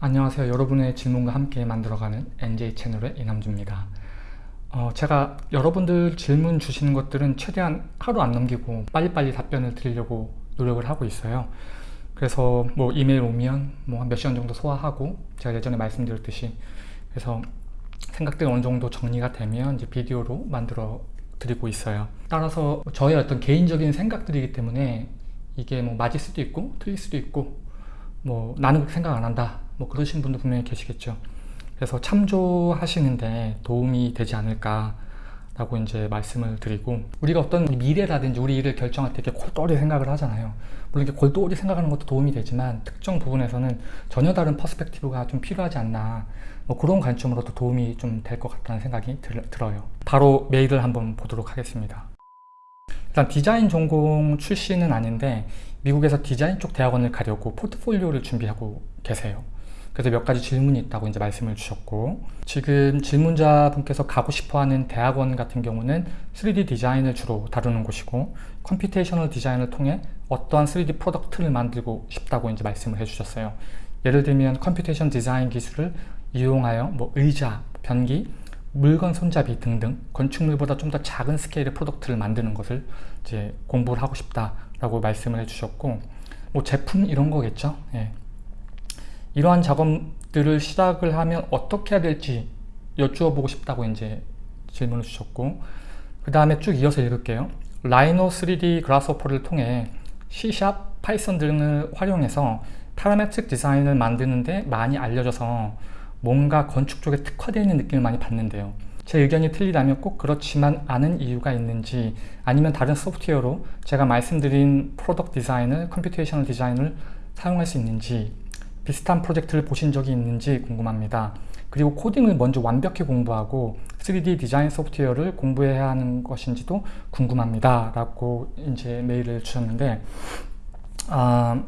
안녕하세요. 여러분의 질문과 함께 만들어가는 NJ 채널의 이남주입니다. 어, 제가 여러분들 질문 주시는 것들은 최대한 하루 안 넘기고 빨리빨리 답변을 드리려고 노력을 하고 있어요. 그래서 뭐 이메일 오면 뭐한몇 시간 정도 소화하고 제가 예전에 말씀드렸듯이 그래서 생각들이 어느 정도 정리가 되면 이제 비디오로 만들어 드리고 있어요. 따라서 저의 어떤 개인적인 생각들이기 때문에 이게 뭐 맞을 수도 있고 틀릴 수도 있고 뭐 나는 생각 안 한다 뭐 그러신 분도 분명히 계시겠죠. 그래서 참조하시는데 도움이 되지 않을까 라고 이제 말씀을 드리고 우리가 어떤 미래라든지 우리 일을 결정할 때 이렇게 골똘히 생각을 하잖아요. 물론 이렇게 골똘히 생각하는 것도 도움이 되지만 특정 부분에서는 전혀 다른 perspective가 좀 필요하지 않나 뭐 그런 관점으로도 도움이 좀 될 것 같다는 생각이 들, 들어요. 바로 메일을 한번 보도록 하겠습니다. 일단 디자인 전공 출신은 아닌데 미국에서 디자인 쪽 대학원을 가려고 포트폴리오를 준비하고 계세요 그래서 몇 가지 질문이 있다고 이제 말씀을 주셨고 지금 질문자분께서 가고 싶어하는 대학원 같은 경우는 3D 디자인을 주로 다루는 곳이고 computational 디자인을 통해 어떠한 3D product를 만들고 싶다고 이제 말씀을 해주셨어요. 예를 들면 computation 디자인 기술을 이용하여 뭐 의자, 변기, 물건 손잡이 등등 건축물보다 좀 더 작은 스케일의 product를 만드는 것을 이제 공부를 하고 싶다라고 말씀을 해주셨고 뭐 제품 이런 거겠죠. 예. 이러한 작업들을 시작을 하면 어떻게 해야 될지 여쭈어 보고 싶다고 이제 질문을 주셨고 그 다음에 쭉 이어서 읽을게요. 라이노 3D 그라스호퍼를 통해 C#, Python 등을 활용해서 parametric 디자인을 만드는데 많이 알려져서 뭔가 건축 쪽에 특화되어 있는 느낌을 많이 받는데요. 제 의견이 틀리다면 꼭 그렇지만 않은 이유가 있는지 아니면 다른 소프트웨어로 제가 말씀드린 product 디자인을 computational 디자인을 사용할 수 있는지 비슷한 프로젝트를 보신 적이 있는지 궁금합니다. 그리고 코딩을 먼저 완벽히 공부하고 3D 디자인 소프트웨어를 공부해야 하는 것인지도 궁금합니다. 라고 이제 메일을 주셨는데 아,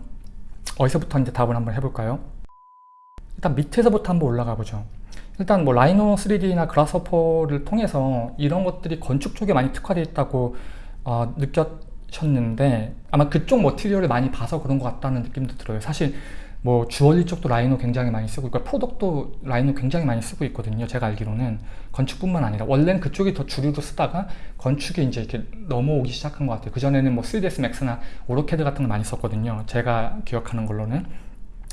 어디서부터 이제 답을 한번 해볼까요? 일단 밑에서부터 한번 올라가 보죠. 일단 뭐 라이노 3D나 그라스퍼를 통해서 이런 것들이 건축 쪽에 많이 특화되어 있다고 어, 느꼈 셨는데 아마 그쪽 material을 많이 봐서 그런 것 같다는 느낌도 들어요. 사실 뭐 주얼리 쪽도 Rhino 굉장히 많이 쓰고 있고 product도 Rhino 굉장히 많이 쓰고 있거든요 제가 알기로는. 건축뿐만 아니라. 원래는 그쪽이 더 주류로 쓰다가 건축에 이제 이렇게 넘어오기 시작한 것 같아요. 그전에는 뭐 3ds max나 AutoCAD 같은 걸 많이 썼거든요 제가 기억하는 걸로는.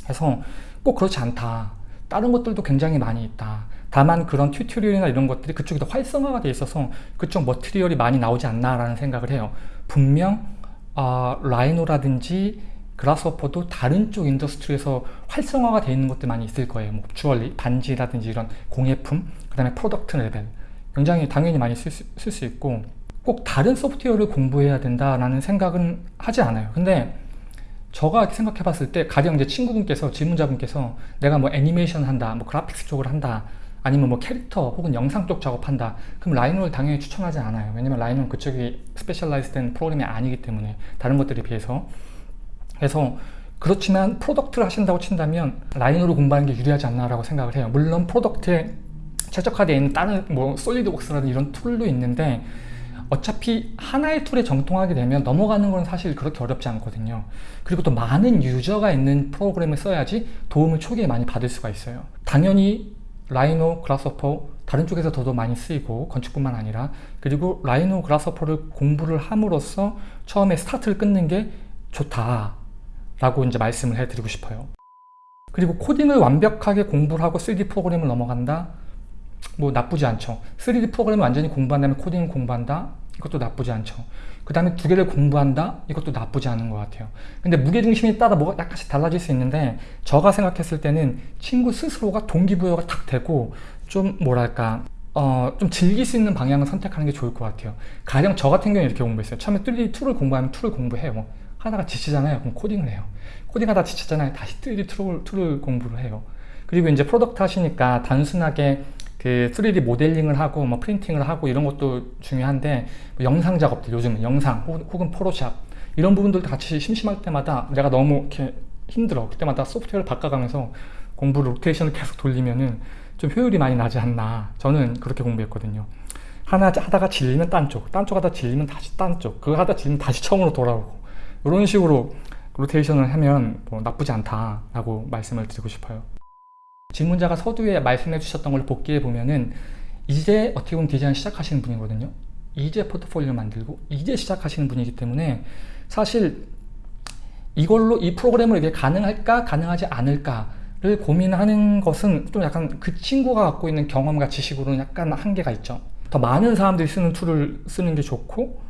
그래서 꼭 그렇지 않다. 다른 것들도 굉장히 많이 있다. 다만 그런 tutorial이나 이런 것들이 그쪽이 더 활성화가 돼 있어서 그쪽 material이 많이 나오지 않나 라는 생각을 해요. 분명 어, Rhino라든지 Grasshopper도 다른 쪽 industry에서 활성화가 되어 있는 것들 많이 있을 거예요. 뭐 주얼리, 반지라든지 이런 공예품, 그 다음에 product 레벨 굉장히 당연히 많이 쓸 수 있고 꼭 다른 소프트웨어를 공부해야 된다라는 생각은 하지 않아요. 근데 저가 생각해 봤을 때 가령 이제 친구분께서 질문자분께서 내가 뭐 애니메이션 한다, 뭐 그래픽스 쪽을 한다 아니면 뭐 캐릭터 혹은 영상 쪽 작업한다 그럼 Rhino를 당연히 추천하지 않아요 왜냐면 Rhino는 그쪽이 specialize 된 프로그램이 아니기 때문에 다른 것들에 비해서 그래서 그렇지만 product를 하신다고 친다면 Rhino를 공부하는 게 유리하지 않나 라고 생각을 해요. 물론 product에 최적화되어 있는 다른 뭐 SolidWorks라든 이런 tool도 있는데 어차피 하나의 tool에 정통하게 되면 넘어가는 건 사실 그렇게 어렵지 않거든요. 그리고 또 많은 user가 있는 프로그램을 써야지 도움을 초기에 많이 받을 수가 있어요. 당연히 Rhino, Grasshopper 다른 쪽에서 더더 많이 쓰이고 건축뿐만 아니라 그리고 Rhino, Grasshopper를 공부를 함으로써 처음에 스타트를 끊는 게 좋다 라고 이제 말씀을 해드리고 싶어요. 그리고 코딩을 완벽하게 공부를 하고 3D 프로그램을 넘어간다? 뭐 나쁘지 않죠. 3D 프로그램을 완전히 공부한 다음에 코딩을 공부한다? 이것도 나쁘지 않죠. 그 다음에 두 개를 공부한다? 이것도 나쁘지 않은 것 같아요. 근데 무게중심에 따라 뭐가 약간씩 달라질 수 있는데 제가 생각했을 때는 친구 스스로가 동기부여가 탁 되고 좀 뭐랄까 어, 좀 즐길 수 있는 방향을 선택하는 게 좋을 것 같아요. 가령 저 같은 경우에 이렇게 공부했어요. 처음에 3D 툴을 공부하면 tool을 공부해요 하다가 지치잖아요. 그럼 코딩을 해요. 코딩하다 지쳤잖아요. 다시 3D 툴을, 툴을 공부를 해요. 그리고 이제 product 하시니까 단순하게 그 3D 모델링을 하고 뭐 printing을 하고 이런 것도 중요한데 뭐 영상 작업들 요즘은 영상 혹은 Photoshop 이런 부분들도 같이 심심할 때마다 내가 너무 이렇게 힘들어 그때마다 소프트웨어를 바꿔가면서 공부 로테이션을 계속 돌리면은 좀 효율이 많이 나지 않나 저는 그렇게 공부했거든요 하나 하다가 질리면 딴쪽 딴 쪽 하다 질리면 다시 딴쪽 그거 하다 질리면 다시 처음으로 돌아오고 이런 식으로 로테이션을 하면 뭐 나쁘지 않다라고 말씀을 드리고 싶어요. 질문자가 서두에 말씀해 주셨던 걸 복기해 보면은 이제 어떻게 보면 디자인 시작하시는 분이거든요. 이제 포트폴리오 만들고 이제 시작하시는 분이기 때문에 사실 이걸로 이 프로그램을 이게 가능할까 가능하지 않을까를 고민하는 것은 좀 약간 그 친구가 갖고 있는 경험과 지식으로는 약간 한계가 있죠. 더 많은 사람들이 쓰는 tool을 쓰는 게 좋고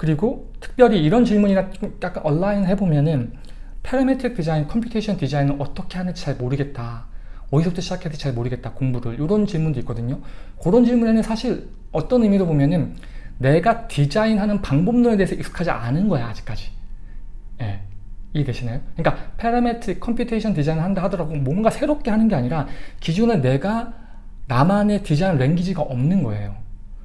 그리고 특별히 이런 질문이나 좀 약간 align 해보면은 parametric 디자인, computation 디자인을 어떻게 하는지 잘 모르겠다. 어디서부터 시작해야 될지 잘 모르겠다. 공부를. 이런 질문도 있거든요. 그런 질문에는 사실 어떤 의미로 보면은 내가 디자인하는 방법론에 대해서 익숙하지 않은 거야, 아직까지. 예. 이해되시나요? 그러니까 parametric computation 디자인을 한다 하더라도 뭔가 새롭게 하는 게 아니라 기존에 내가 나만의 디자인 language가 없는 거예요.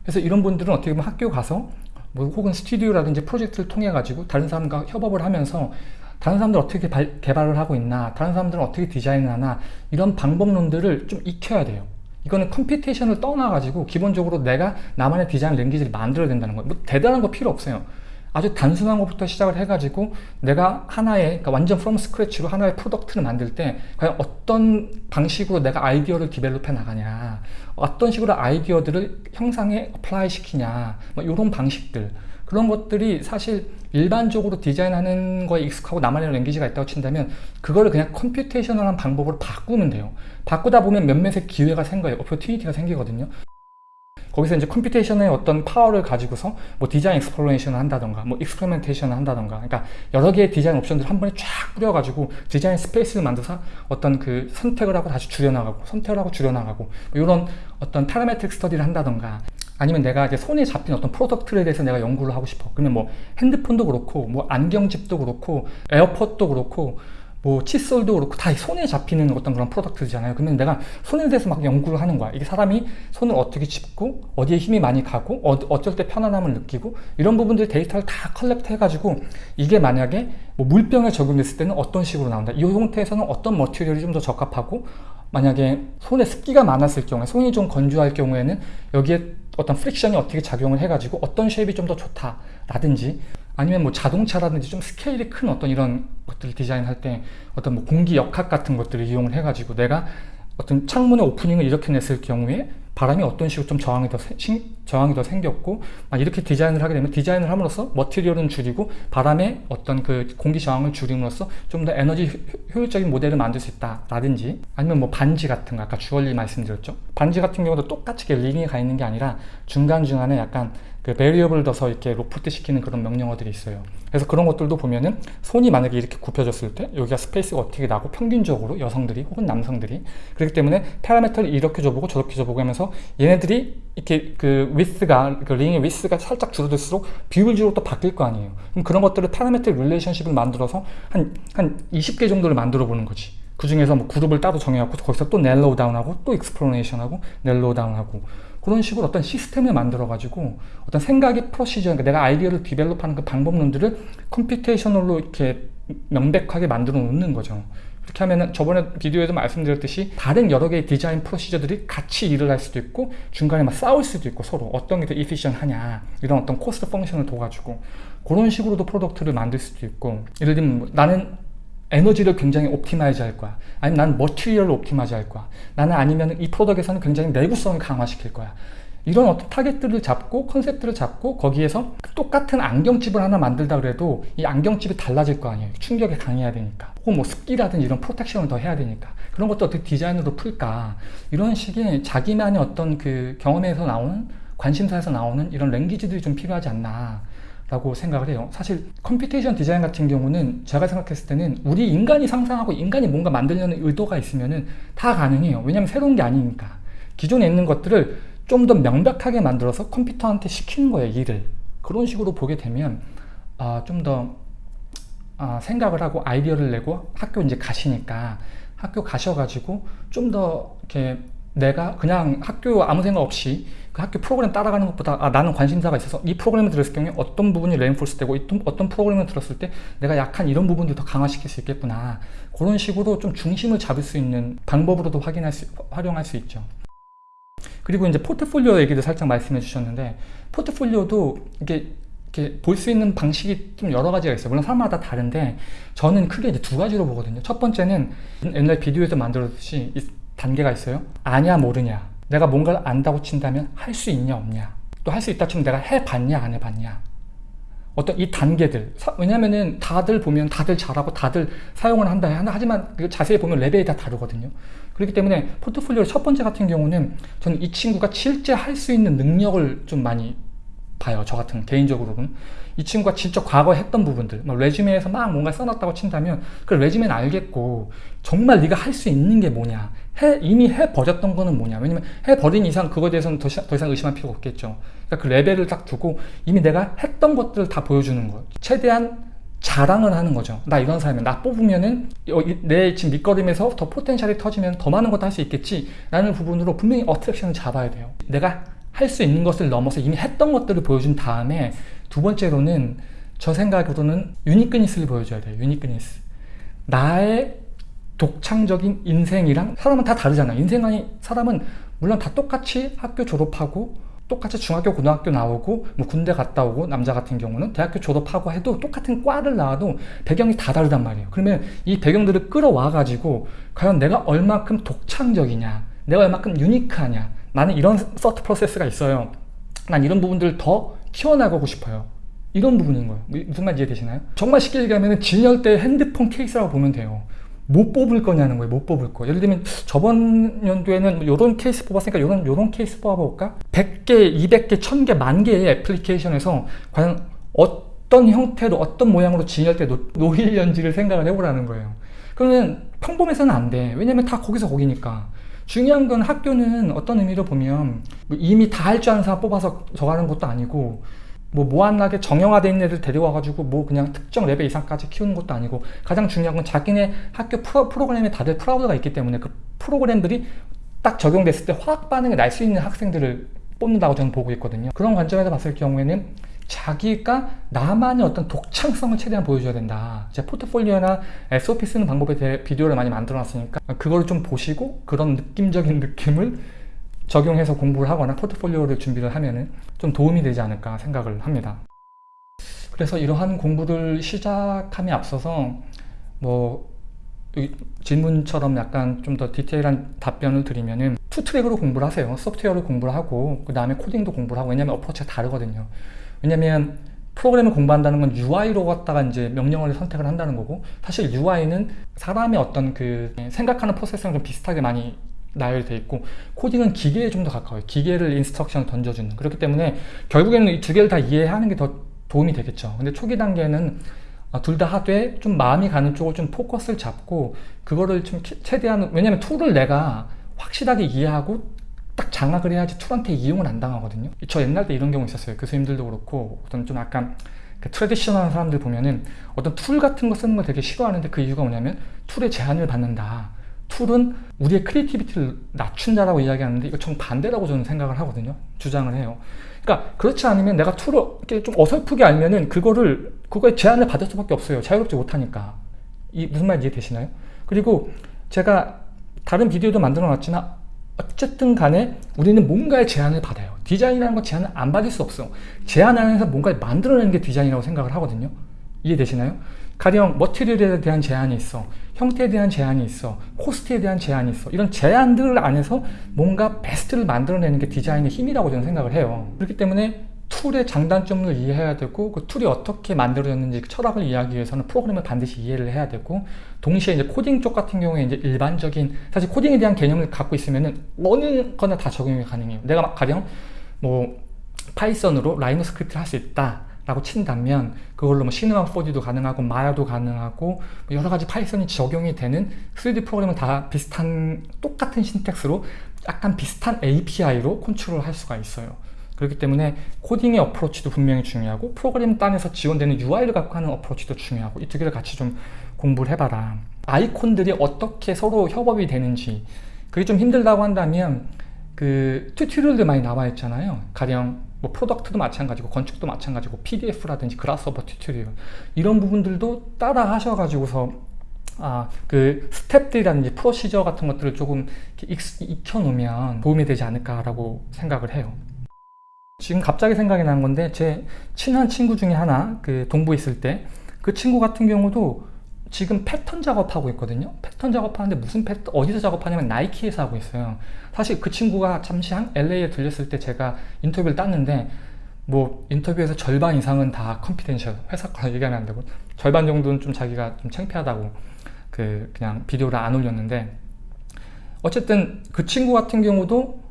그래서 이런 분들은 어떻게 보면 학교 가서 뭐 혹은 스튜디오라든지 프로젝트를 통해 가지고 다른 사람과 협업을 하면서 다른 사람들 어떻게 발, 개발을 하고 있나 다른 사람들은 어떻게 디자인을 하나 이런 방법론들을 좀 익혀야 돼요. 이거는 computation을 떠나 가지고 기본적으로 내가 나만의 디자인 language를 만들어야 된다는 거예요. 뭐 대단한 거 필요 없어요. 아주 단순한 것부터 시작을 해가지고 내가 하나의 그러니까 완전 from scratch로 하나의 product를 만들 때 과연 어떤 방식으로 내가 아이디어를 develop해 나가냐 어떤 식으로 아이디어들을 형상에 apply 시키냐 뭐 이런 방식들. 그런 것들이 사실 일반적으로 디자인하는 거에 익숙하고 나만의 language가 있다고 친다면 그거를 그냥 computational한 방법으로 바꾸면 돼요. 바꾸다 보면 몇몇의 기회가 생겨요. opportunity가 생기거든요 거기서 이제 computation의 어떤 파워를 가지고서 뭐 design exploration을 한다던가 뭐 experimentation을 한다던가. 그러니까 여러 개의 디자인 옵션들을 한 번에 쫙 뿌려가지고 design space를 만들어서 어떤 그 선택을 하고 다시 줄여나가고 선택을 하고 줄여나가고 뭐 이런 어떤 parametric study를 한다던가. 아니면 내가 이제 손에 잡힌 어떤 product에 대해서 내가 연구를 하고 싶어. 그러면 뭐 핸드폰도 그렇고 뭐 안경집도 그렇고 에어팟도 그렇고 뭐 칫솔도 그렇고 다 손에 잡히는 어떤 그런 product잖아요. 그러면 내가 손에 대해서 막 연구를 하는 거야. 이게 사람이 손을 어떻게 짚고 어디에 힘이 많이 가고 어, 어쩔 때 편안함을 느끼고 이런 부분들 데이터를 다 collect 해가지고 이게 만약에 뭐 물병에 적용됐을 때는 어떤 식으로 나온다. 이 형태에서는 어떤 material이 좀 더 적합하고 만약에 손에 습기가 많았을 경우에 손이 좀 건조할 경우에는 여기에 어떤 friction이 어떻게 작용을 해가지고 어떤 shape이 좀 더 좋다 라든지 아니면 뭐 자동차라든지 좀 스케일이 큰 어떤 이런 것들을 디자인할 때 어떤 뭐 공기 역학 같은 것들을 이용을 해가지고 내가 어떤 창문의 opening을 이렇게 냈을 경우에 바람이 어떤 식으로 좀 저항이 더, 생, 저항이 더 생겼고 이렇게 디자인을 하게 되면 디자인을 함으로써 material은 줄이고 바람의 어떤 그 공기 저항을 줄임으로써 좀 더 에너지 효율적인 모델을 만들 수 있다 라든지 아니면 뭐 반지 같은 거 아까 주얼리 말씀드렸죠? 반지 같은 경우도 똑같이 링이 가 있는 게 아니라 중간중간에 약간 그 variable 둬서 이렇게 로프트 시키는 그런 명령어들이 있어요. 그래서 그런 것들도 보면은 손이 만약에 이렇게 굽혀졌을 때 여기가 space가 어떻게 나고 평균적으로 여성들이 혹은 남성들이 그렇기 때문에 parameter를 이렇게 줘보고 저렇게 줘보고 하면서 얘네들이 이렇게 그 위스가 그 링의 위스가 살짝 줄어들수록 비율적으로 또 바뀔 거 아니에요. 그럼 그런 것들을 parameter relationship을 만들어서 한, 한 20개 정도를 만들어 보는 거지. 그 중에서 뭐 그룹을 따로 정해갖고 거기서 또 narrow down하고 또 exploration하고 narrow down하고 그런 식으로 어떤 시스템을 만들어 가지고 어떤 생각의 procedure 그러니까 내가 아이디어를 develop하는 그 방법론들을 computational로 이렇게 명백하게 만들어 놓는 거죠. 그렇게 하면 저번에 비디오에도 말씀드렸듯이 다른 여러 개의 디자인 procedure들이 같이 일을 할 수도 있고 중간에 막 싸울 수도 있고 서로 어떤 게 더 efficient하냐 이런 어떤 cost function을 둬가지고 그런 식으로도 product를 만들 수도 있고 예를 들면 뭐 나는 에너지를 굉장히 optimize 할 거야. 아니면 난 material을 optimize 할 거야. 나는 아니면 이 product에서는 굉장히 내구성을 강화시킬 거야. 이런 어떤 타겟들을 잡고 컨셉들을 잡고 거기에서 똑같은 안경집을 하나 만들다 그래도 이 안경집이 달라질 거 아니에요. 충격에 강해야 되니까. 혹은 뭐 습기라든지 이런 protection을 더 해야 되니까. 그런 것도 어떻게 디자인으로 풀까? 이런 식의 자기만의 어떤 그 경험에서 나오는 관심사에서 나오는 이런 language들이 좀 필요하지 않나 라고 생각을 해요. 사실 computation design 같은 경우는 제가 생각했을 때는 우리 인간이 상상하고 인간이 뭔가 만들려는 의도가 있으면 다 가능해요. 왜냐면 새로운 게 아니니까. 기존에 있는 것들을 좀 더 명백하게 만들어서 컴퓨터한테 시키는 거예요 일을. 그런 식으로 보게 되면 아, 좀더 아, 생각을 하고 아이디어를 내고 학교 이제 가시니까 학교 가셔가지고 좀 더 이렇게 내가 그냥 학교 아무 생각 없이 그 학교 프로그램 따라가는 것보다 아, 나는 관심사가 있어서 이 프로그램을 들었을 경우에 어떤 부분이 reinforce 되고 어떤 프로그램을 들었을 때 내가 약한 이런 부분들 더 강화시킬 수 있겠구나 그런 식으로 좀 중심을 잡을 수 있는 방법으로도 확인할 수, 활용할 수 있죠 그리고 이제 포트폴리오 얘기도 살짝 말씀해 주셨는데 포트폴리오도 이렇게 볼 수 있는 방식이 좀 여러 가지가 있어요 물론 사람마다 다른데 저는 크게 이제 두 가지로 보거든요 첫 번째는 옛날 비디오에서 만들었듯이 단계가 있어요. 아냐 모르냐. 내가 뭔가를 안다고 친다면 할 수 있냐 없냐. 또 할 수 있다 치면 내가 해봤냐 안 해봤냐. 어떤 이 단계들 사- 왜냐면은 다들 보면 다들 잘하고 다들 사용을 한다 하지만 그 자세히 보면 레벨이 다 다르거든요 그렇기 때문에 포트폴리오 첫 번째 같은 경우는 저는 이 친구가 실제 할 수 있는 능력을 좀 많이 봐요 저 같은 개인적으로는 이 친구가 진짜 과거에 했던 부분들 막 레주메에서 막 뭔가 써놨다고 친다면 그 레주메는 알겠고 정말 네가 할 수 있는 게 뭐냐 해, 이미 해버렸던 거는 뭐냐. 왜냐면 해버린 이상 그거에 대해서는 더, 시- 더 이상 의심할 필요가 없겠죠. 그러니까 그 레벨을 딱 두고 이미 내가 했던 것들을 다 보여주는 거예요 최대한 자랑을 하는 거죠. 나 이런 사람이야. 나 뽑으면은 여기 내 지금 밑거름에서 더 포텐셜이 터지면 더 많은 것도 할 수 있겠지. 라는 부분으로 분명히 어트랙션을 잡아야 돼요. 내가 할 수 있는 것을 넘어서 이미 했던 것들을 보여준 다음에 두 번째로는 저 생각으로는 uniqueness를 보여줘야 돼요. uniqueness. 나의 독창적인 인생이랑 사람은 다 다르잖아. 인생이 사람은 물론 다 똑같이 학교 졸업하고 똑같이 중학교 고등학교 나오고 뭐 군대 갔다 오고 남자 같은 경우는 대학교 졸업하고 해도 똑같은 과를 나와도 배경이 다 다르단 말이에요. 그러면 이 배경들을 끌어와 가지고 과연 내가 얼마큼 독창적이냐 내가 얼마큼 unique하냐 나는 이런 thought process가 있어요. 난 이런 부분들을 더 키워나가고 싶어요. 이런 부분인 거예요. 무- 무슨 말 이해되시나요? 정말 쉽게 얘기하면 진열대 핸드폰 케이스라고 보면 돼요 못 뽑을 거냐는 거예요. 못 뽑을 거. 예를 들면 저번 연도에는 이런 케이스 뽑았으니까 이런 이런 케이스 뽑아볼까? 100개, 200개, 1000개, 만 개의 애플리케이션에서 과연 어떤 형태로 어떤 모양으로 진열대 놓- 놓이려는지를 생각을 해보라는 거예요. 그러면 평범해서는 안 돼. 왜냐면 다 거기서 거기니까. 중요한 건 학교는 어떤 의미로 보면 뭐 이미 다 할 줄 아는 사람 뽑아서 저가는 것도 아니고 뭐 무한하게 정형화된 애들 데려와가지고 뭐 그냥 특정 레벨 이상까지 키우는 것도 아니고 가장 중요한 건 자기네 학교 프로, 프로 그램에 다들 proud가 있기 때문에 그 프로그램들이 딱 적용됐을 때 화학 반응이 날 수 있는 학생들을 뽑는다고 저는 보고 있거든요. 그런 관점에서 봤을 경우에는 자기가 나만의 어떤 독창성을 최대한 보여줘야 된다. 제 포트폴리오나 SOP 쓰는 방법에 대해 비디오를 많이 만들어 놨으니까 그걸 좀 보시고 그런 느낌적인 느낌을 적용해서 공부를 하거나 포트폴리오를 준비를 하면 은 좀 도움이 되지 않을까 생각을 합니다. 그래서 이러한 공부를 시작함에 앞서서 뭐 질문처럼 약간 좀 더 디테일한 답변을 드리면은 two track으로 공부를 하세요. 소프트웨어를 공부를 하고 그 다음에 코딩도 공부를 하고 왜냐면 approach가 다르거든요. 왜냐면 프로그램을 공부한다는 건 UI로 갖다가 이제 명령어를 선택을 한다는 거고 사실 UI는 사람의 어떤 그 생각하는 프로세스랑 좀 비슷하게 많이 나열돼 있고 코딩은 기계에 좀 더 가까워요. 기계를 instruction을 던져주는 그렇기 때문에 결국에는 이 두 개를 다 이해하는 게 더 도움이 되겠죠. 근데 초기 단계는 아, 둘다 하되 좀 마음이 가는 쪽을 좀 포커스를 잡고 그거를 좀 캐- 최대한 왜냐면 툴을 내가 확실하게 이해하고 딱 장악을 해야지 툴한테 이용을 안 당하거든요. 저 옛날 때 이런 경우 있었어요. 교수님들도 그렇고 어떤 좀 약간 그 traditional한 사람들 보면은 어떤 툴 같은 거 쓰는 걸 되게 싫어하는데 그 이유가 뭐냐면 툴에 제한을 받는다. 툴은 우리의 creativity를 낮춘다라고 이야기하는데 이거 정 반대라고 저는 생각을 하거든요. 주장을 해요. 그러니까 그렇지 않으면 내가 툴을 이렇게 좀 어설프게 알면은 그거를 그거에 제한을 받을 수밖에 없어요. 자유롭지 못하니까. 이 무슨 말 이해되시나요? 그리고 제가 다른 비디오도 만들어 놨지만 어쨌든 간에 우리는 뭔가의 제한을 받아요. 디자인이라는 건 제한을 안 받을 수 없어. 제한 안에서 뭔가를 만들어내는 게 디자인이라고 생각을 하거든요. 이해되시나요? 가령 material에 대한 제한이 있어. 형태에 대한 제한이 있어. 코스트에 대한 제한이 있어. 이런 제한들 안에서 뭔가 베스트를 만들어내는 게 디자인의 힘이라고 저는 생각을 해요. 그렇기 때문에 툴의 장단점을 이해해야 되고 그 툴이 어떻게 만들어졌는지 그 철학을 이해하기 위해서는 프로그램을 반드시 이해를 해야 되고 동시에 이제 코딩 쪽 같은 경우에 이제 일반적인 사실 코딩에 대한 개념을 갖고 있으면은 어느 거나 다 적용이 가능해요. 내가 막 가령 뭐 파이썬으로 라이노 스크립트를 할 수 있다 라고 친다면 그걸로 뭐 시네마 4D도 가능하고 마야도 가능하고 뭐 여러 가지 파이썬이 적용이 되는 3D 프로그램은 다 비슷한 똑같은 syntax로 약간 비슷한 API로 컨트롤 할 수가 있어요. 그렇기 때문에 코딩의 approach도 분명히 중요하고 프로그램 단에서 지원되는 UI를 갖고 하는 approach도 중요하고 이 두 개를 같이 좀 공부를 해봐라. 아이콘들이 어떻게 서로 협업이 되는지 그게 좀 힘들다고 한다면 그 tutorial들 많이 나와 있잖아요. 가령 뭐 product도 마찬가지고 건축도 마찬가지고 PDF라든지 그라스호퍼 tutorial 이런 부분들도 따라 하셔가지고서 아, 그 스텝들이라든지 procedure 같은 것들을 조금 익혀놓으면 도움이 되지 않을까라고 생각을 해요. 지금 갑자기 생각이 난 건데 제 친한 친구 중에 하나 그 동부에 있을 때 그 친구 같은 경우도 지금 패턴 작업하고 있거든요. 패턴 작업하는데 무슨 패턴, 어디서 작업하냐면 나이키에서 하고 있어요. 사실 그 친구가 잠시 한 LA에 들렸을 때 제가 인터뷰를 땄는데 뭐 인터뷰에서 절반 이상은 다 confidential 회사 거 얘기하면 안 되고 절반 정도는 좀 자기가 좀 창피하다고 그 그냥 비디오를 안 올렸는데 어쨌든 그 친구 같은 경우도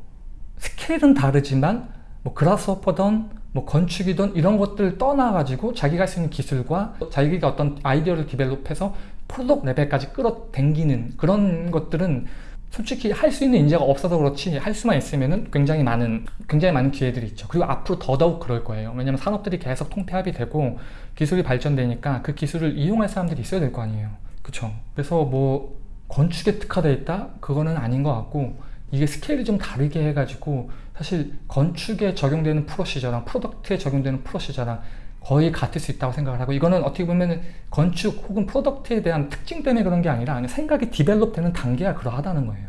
스케일은 다르지만 뭐 그라스호퍼던 뭐 건축이든 이런 것들 떠나가지고 자기가 있는 기술과 자기가 어떤 아이디어를 develop해서 product 레벨까지 끌어당기는 그런 것들은 솔직히 할 수 있는 인재가 없어서 그렇지 할 수만 있으면은 굉장히 많은 굉장히 많은 기회들이 있죠. 그리고 앞으로 더더욱 그럴 거예요. 왜냐면 산업들이 계속 통폐합이 되고 기술이 발전되니까 그 기술을 이용할 사람들이 있어야 될 거 아니에요. 그쵸? 그래서 뭐 건축에 특화되어 있다? 그거는 아닌 것 같고 이게 스케일이 좀 다르게 해가지고 사실 건축에 적용되는 procedure랑 product에 적용되는 procedure랑 거의 같을 수 있다고 생각을 하고 이거는 어떻게 보면 건축 혹은 product에 대한 특징 때문에 그런 게 아니라 그냥 생각이 develop 되는 단계가 그러하다는 거예요.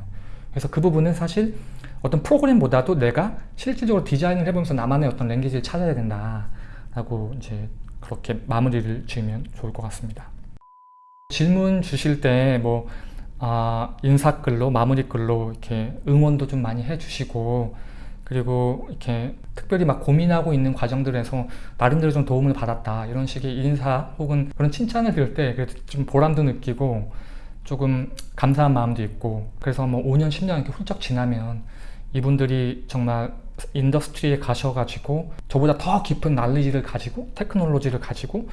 그래서 그 부분은 사실 어떤 프로그램보다도 내가 실질적으로 디자인을 해보면서 나만의 어떤 language를 찾아야 된다 라고 이제 그렇게 마무리를 지으면 좋을 것 같습니다. 질문 주실 때 뭐 아, 인사글로 마무리글로 이렇게 응원도 좀 많이 해주시고 그리고 이렇게 특별히 막 고민하고 있는 과정들에서 나름대로 좀 도움을 받았다 이런 식의 인사 혹은 그런 칭찬을 들을 때 좀 보람도 느끼고 조금 감사한 마음도 있고 그래서 뭐 5년 10년 이렇게 훌쩍 지나면 이분들이 정말 industry에 가셔가지고 저보다 더 깊은 날리지를 가지고 테크놀로지를 가지고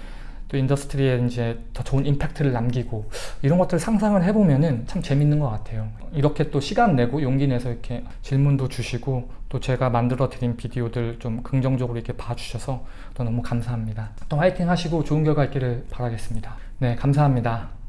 또 industry에 이제 더 좋은 임팩트를 남기고 이런 것들을 상상을 해보면은 참 재밌는 것 같아요. 이렇게 또 시간 내고 용기 내서 이렇게 질문도 주시고 또 제가 만들어 드린 비디오들 좀 긍정적으로 이렇게 봐주셔서 또 너무 감사합니다. 또 화이팅 하시고 좋은 결과 있기를 바라겠습니다. 네 감사합니다